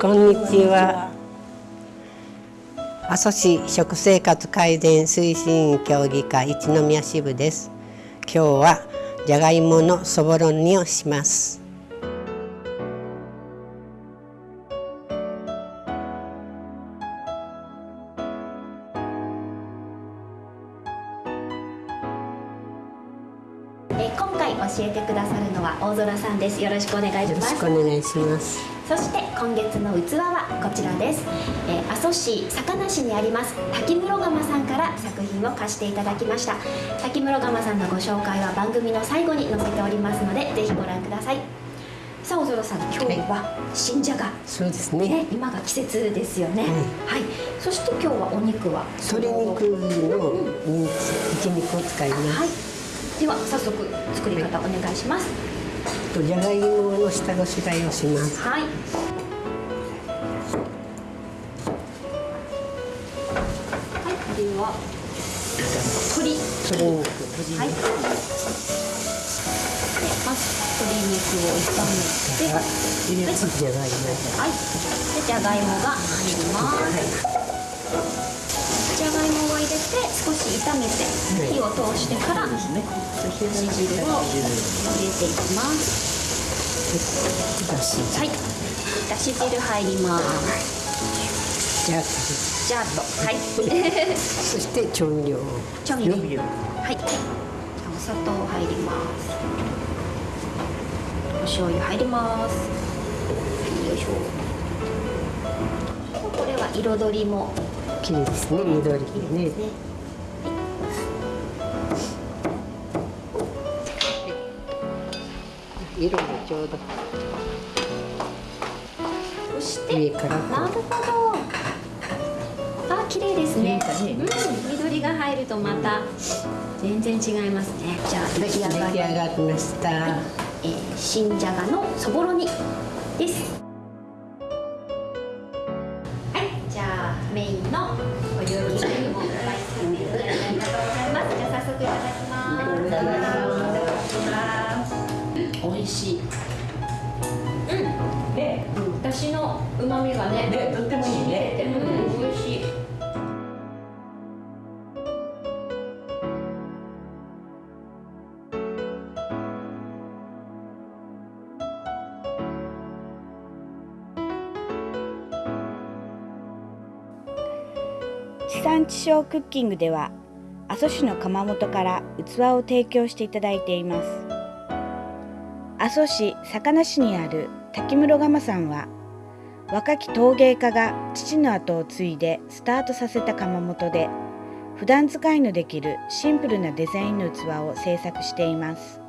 こんにちは。阿蘇市食生活改善推進協議会一宮支部です。今日はじゃがいものそぼろ煮をします。え今回教えてくださるのは大空さんですよろしくお願いしますよろしくお願いしますそして今月の器はこちらです、え阿蘇市坂梨にあります滝室窯さんから作品を貸していただきました。滝室窯さんのご紹介は番組の最後に載せておりますのでぜひご覧ください。さあ大空さん今日は新じゃが、そうですね、ね、今が季節ですよね、うん、はい。そして今日はお肉は？鶏肉のミンチ、ひき肉を使います、はい。では早速作り方お願いします。じゃがいもの下ごしらえをします。はい。はい、では鶏鶏肉はい。でまず鶏肉を炒めて、はい、じゃがいもはい。でじゃがいもが入ります。炒めて火を通してから煮汁を入れていきます。はい。だし汁入ります。じゃじゃっとはい。そして調味料。調味料。はい。お砂糖入ります。お醤油入ります。よいしょ。これは彩りも。綺麗ですね。緑でね色もちょうど。そして上からなるほど。あ綺麗ですね、うん、緑が入るとまた全然違いますね。じゃあ出来上がりました、はい、えー、新じゃがのそぼろ煮です。メインのお料理にもの旨味がね、ね、とってもいいね。うん、美味しい。地産地消クッキングでは阿蘇市の窯元から器を提供していただいています阿蘇市坂梨市にある滝室窯さんは若き陶芸家が父の後を継いでスタートさせた窯元で普段使いのできるシンプルなデザインの器を製作しています。